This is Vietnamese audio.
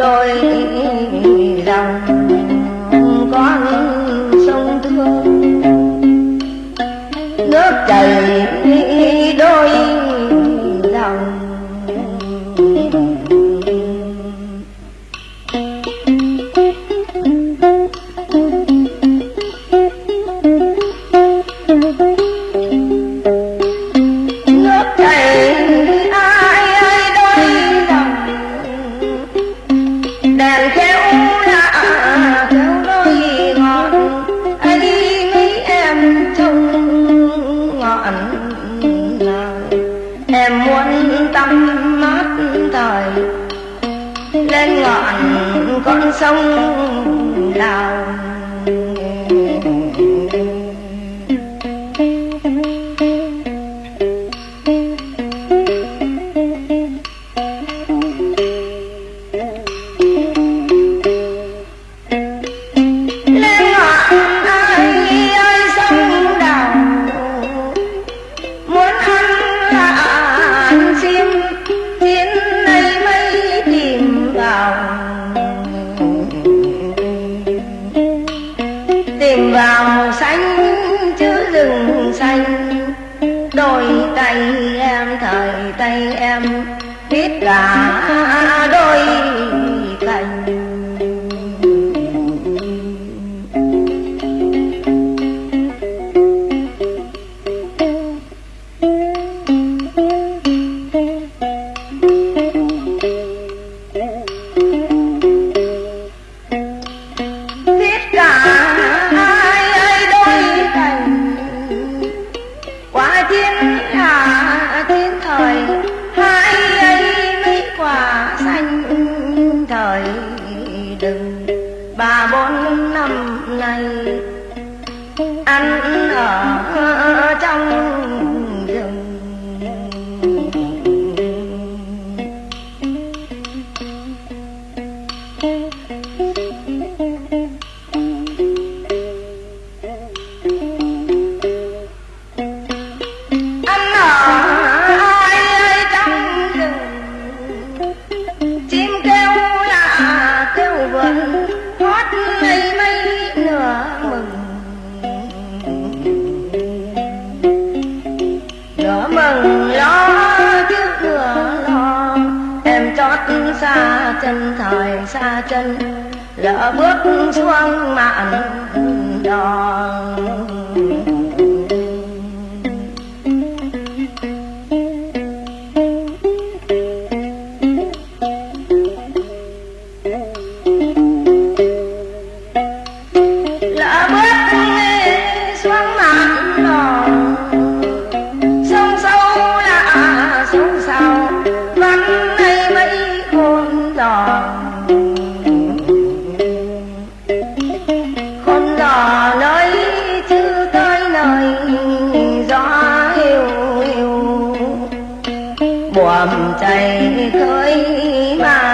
đôi lòng con sông thương. Nước chảy đôi lòng. Mát thời. Lên ngọn con sông đào tìm vào xanh chứ rừng xanh. Đôi tay em, thời tay em, biết cả đôi chừng ba bốn năm nay anh ở trong rừng Chân thời xa chân lỡ bước xuống mạn đòn. hầm chảy khơi bao